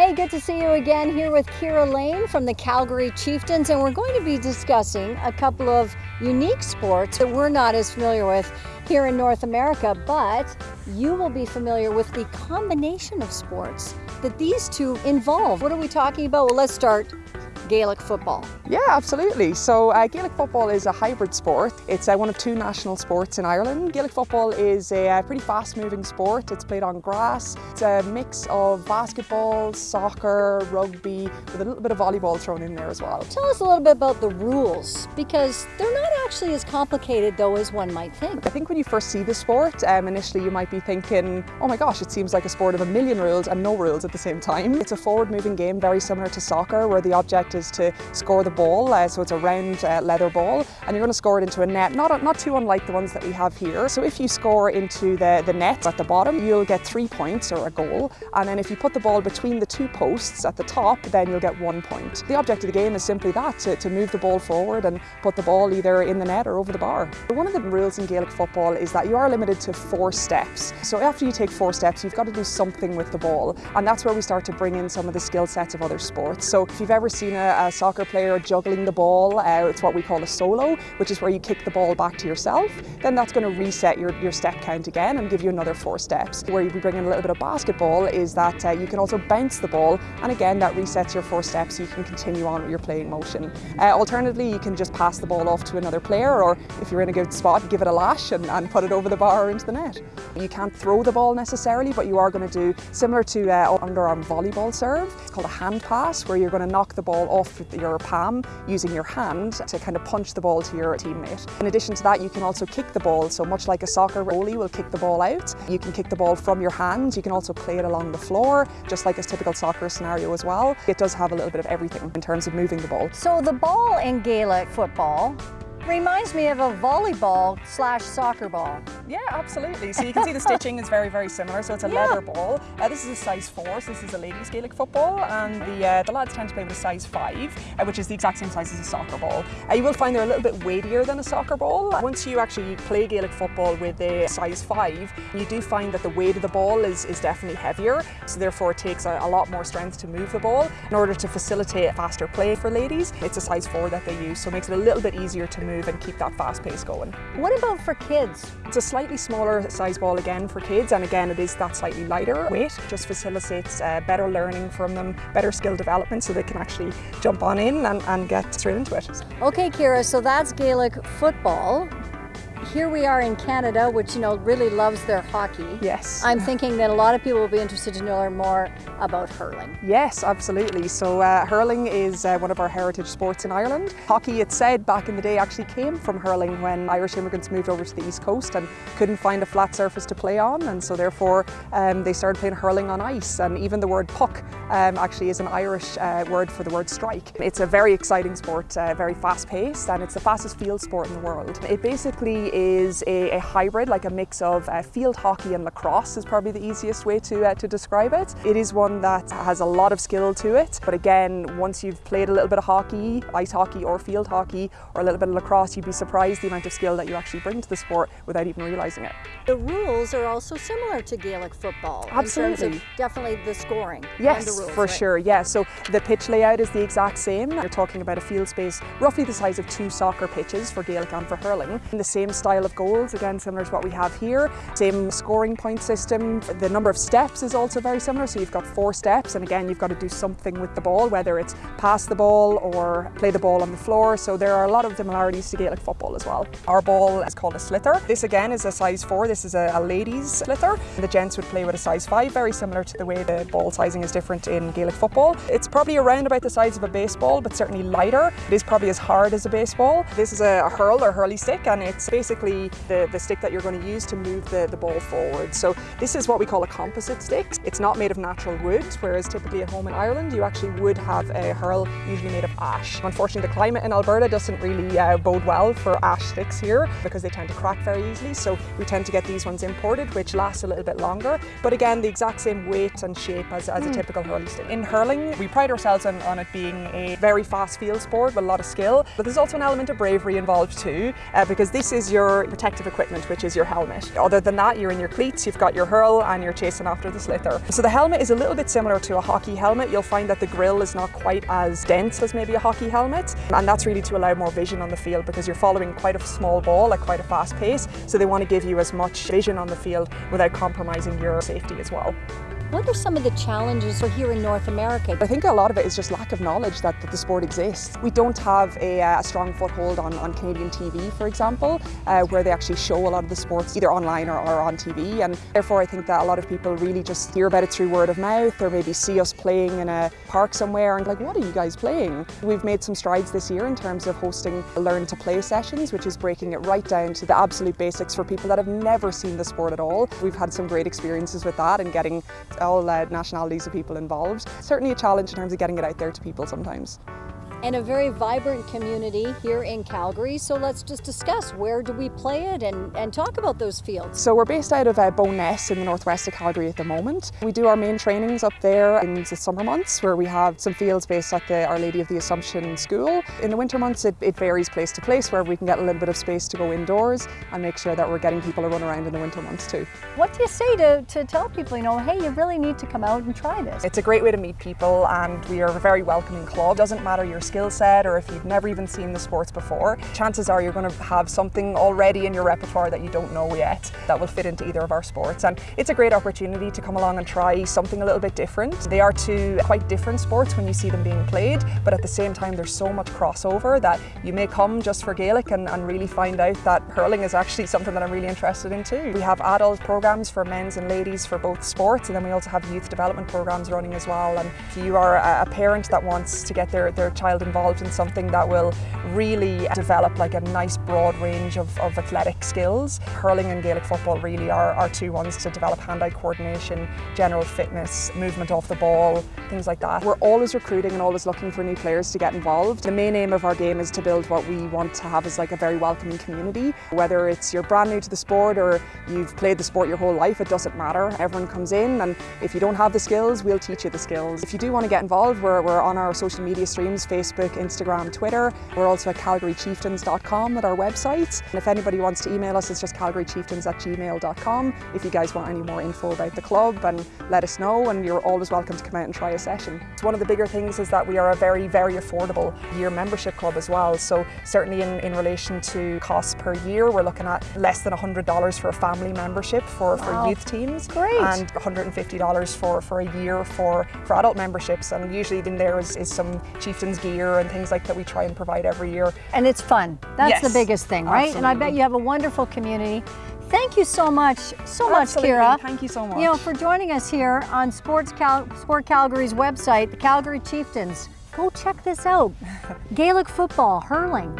Hey, good to see you again here with Kira Lane from the Calgary Chieftains, and we're going to be discussing a couple of unique sports that we're not as familiar with here in North America, but you will be familiar with the combination of sports that these two involve. What are we talking about? Well, let's start Gaelic football. Yeah, absolutely. So uh, Gaelic football is a hybrid sport. It's uh, one of two national sports in Ireland. Gaelic football is a, uh, pretty fast-moving sport. It's played on grass. It's a mix of basketball, soccer, rugby, with a little bit of volleyball thrown in there as well. Tell us a little bit about the rules, because they're not actually as complicated though as one might think. I think when you first see the sport, um, initially you might be thinking, oh my gosh, it seems like a sport of a million rules and no rules at the same time. It's a forward-moving game, very similar to soccer, where the object is to score the ball. Uh, so it's a round uh, leather ball and you're going to score it into a net, not, not too unlike the ones that we have here. So if you score into the, the net at the bottom, you'll get three points or a goal. And then if you put the ball between the two posts at the top, then you'll get one point. The object of the game is simply that, to, to move the ball forward and put the ball either in the net or over the bar. One of the rules in Gaelic football is that you are limited to four steps. So after you take four steps, you've got to do something with the ball. And that's where we start to bring in some of the skill sets of other sports. So if you've ever seen a, a soccer player juggling the ball, uh, it's what we call a solo, which is where you kick the ball back to yourself. Then that's going to reset your, your step count again and give you another four steps. Where you bring in a little bit of basketball is that uh, you can also bounce the ball and again that resets your four steps so you can continue on with your playing motion. Uh, alternatively, you can just pass the ball off to another player or if you're in a good spot, give it a lash and, and put it over the bar or into the net. You can't throw the ball necessarily, but you are going to do similar to uh, underarm volleyball serve. It's called a hand pass, where you're going to knock the ball off your palm using your hand to kind of punch the ball to your teammate. In addition to that, you can also kick the ball. So much like a soccer goalie will kick the ball out, you can kick the ball from your hand. You can also play it along the floor, just like a typical soccer scenario as well. It does have a little bit of everything in terms of moving the ball. So the ball in Gaelic football reminds me of a volleyball slash soccer ball. Yeah, absolutely. So you can see the stitching is very, very similar. So it's a yeah. leather ball. Uh, this is a size four, so this is a ladies Gaelic football, and the uh, the lads tend to play with a size five, uh, which is the exact same size as a soccer ball. Uh, you will find they're a little bit weightier than a soccer ball. Once you actually play Gaelic football with a size five, you do find that the weight of the ball is, is definitely heavier. So therefore it takes a, a lot more strength to move the ball. In order to facilitate faster play for ladies, it's a size four that they use, so it makes it a little bit easier to move and keep that fast pace going. What about for kids? It's a slightly smaller size ball again for kids and again it is that slightly lighter weight. Just facilitates uh, better learning from them, better skill development so they can actually jump on in and, and get straight into it. Okay Kira, so that's Gaelic football here we are in Canada, which you know really loves their hockey. Yes. I'm thinking that a lot of people will be interested to learn more about hurling. Yes, absolutely. So uh, hurling is uh, one of our heritage sports in Ireland. Hockey, it's said back in the day, actually came from hurling when Irish immigrants moved over to the East Coast and couldn't find a flat surface to play on, and so therefore um, they started playing hurling on ice. And even the word puck um, actually is an Irish uh, word for the word strike. It's a very exciting sport, uh, very fast-paced, and it's the fastest field sport in the world. It basically is a, a hybrid, like a mix of uh, field hockey and lacrosse is probably the easiest way to, uh, to describe it. It is one that has a lot of skill to it, but again, once you've played a little bit of hockey, ice hockey or field hockey, or a little bit of lacrosse, you'd be surprised the amount of skill that you actually bring to the sport without even realising it. The rules are also similar to Gaelic football. Absolutely. definitely the scoring. Yes, the rules, for right? sure, yeah. So the pitch layout is the exact same. You're talking about a field space roughly the size of two soccer pitches for Gaelic and for hurling. In the same style of goals, again similar to what we have here. Same scoring point system. The number of steps is also very similar. So you've got four steps and again you've got to do something with the ball, whether it's pass the ball or play the ball on the floor. So there are a lot of similarities to Gaelic football as well. Our ball is called a sliotar. This again is a size four. This is a, a ladies sliotar. The gents would play with a size five, very similar to the way the ball sizing is different in Gaelic football. It's probably around about the size of a baseball, but certainly lighter. It is probably as hard as a baseball. This is a, a hurl or hurley stick and it's basically the, the stick that you're going to use to move the, the ball forward. So this is what we call a composite stick. It's not made of natural wood, whereas typically at home in Ireland you actually would have a hurl usually made of ash. Unfortunately the climate in Alberta doesn't really uh, bode well for ash sticks here because they tend to crack very easily so we tend to get these ones imported which last a little bit longer but again the exact same weight and shape as, as mm. a hmm. typical hurling stick. In hurling we pride ourselves on, on, it being a very fast field sport with a lot of skill but there's also an element of bravery involved too uh, because this is your your protective equipment, which is your helmet. Other than that, you're in your cleats, you've got your hurl, and you're chasing after the sliotar. So the helmet is a little bit similar to a hockey helmet. You'll find that the grill is not quite as dense as maybe a hockey helmet, and that's really to allow more vision on the field because you're following quite a small ball at quite a fast pace. So they want to give you as much vision on the field without compromising your safety as well. What are some of the challenges here in North America? I think a lot of it is just lack of knowledge that, that the sport exists. We don't have a, uh, a strong foothold on, on, Canadian TV, for example, uh, where they actually show a lot of the sports either online or, or, on TV. And therefore, I think that a lot of people really just hear about it through word of mouth or maybe see us playing in a park somewhere and like, what are you guys playing? We've made some strides this year in terms of hosting learn to play sessions, which is breaking it right down to the absolute basics for people that have never seen the sport at all. We've had some great experiences with that and getting all uh, nationalities of people involved. Certainly a challenge in terms of getting it out there to people sometimes and a very vibrant community here in Calgary. So let's just discuss where do we play it and, and talk about those fields. So we're based out of uh, Bowness in the northwest of Calgary at the moment. We do our main trainings up there in the summer months where we have some fields based at the Our Lady of the Assumption School. In the winter months it, it varies place to place where we can get a little bit of space to go indoors and make sure that we're getting people to run around in the winter months too. What do you say to, to tell people, you know, hey, you really need to come out and try this? It's a great way to meet people and we are a very welcoming club. Doesn't matter your skill set or if you've never even seen the sports before, chances are you're going to have something already in your repertoire that you don't know yet that will fit into either of our sports. And it's a great opportunity to come along and try something a little bit different. They are two quite different sports when you see them being played, but at the same time there's so much crossover that you may come just for Gaelic and, and really find out that hurling is actually something that I'm really interested in too. We have adult programs for men's and ladies for both sports and then we also have youth development programs running as well. And if you are a parent that wants to get their, their child involved in something that will really develop like a nice broad range of, of athletic skills. Hurling and Gaelic football really are, are two ones to develop hand-eye coordination, general fitness, movement off the ball, things like that. We're always recruiting and always looking for new players to get involved. The main aim of our game is to build what we want to have as like a very welcoming community. Whether it's you're brand new to the sport or you've played the sport your whole life, it doesn't matter. Everyone comes in and if you don't have the skills, we'll teach you the skills. If you do want to get involved, we're, we're on our social media streams, Facebook, Instagram, Twitter. We're also at calgarychieftains.com at our website. And if anybody wants to email us, it's just calgarychieftains at gmail.com if you guys want any more info about the club and let us know and you're always welcome to come out and try a session. It's one of the bigger things is that we are a very, very affordable year membership club as well. So certainly in, in relation to costs per year, we're looking at less than $100 for a family membership for, wow. for youth teams. Great. And $150 for, for a year for, for adult memberships. And usually in there is, is some chieftains gear and things like that we try and provide every year. And it's fun. That's yes, the biggest thing, right? Absolutely. And I bet you have a wonderful community. Thank you so much, so much, Kira. Thank you so much. You know, for joining us here on Sports Cal Sport Calgary's website, the Calgary Chieftains. Go check this out. Gaelic football, hurling,